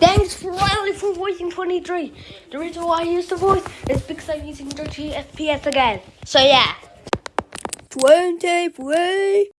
Thanks for Riley for voicing 23. The reason why I use the voice is because I'm using 30 FPS again. So yeah. 23.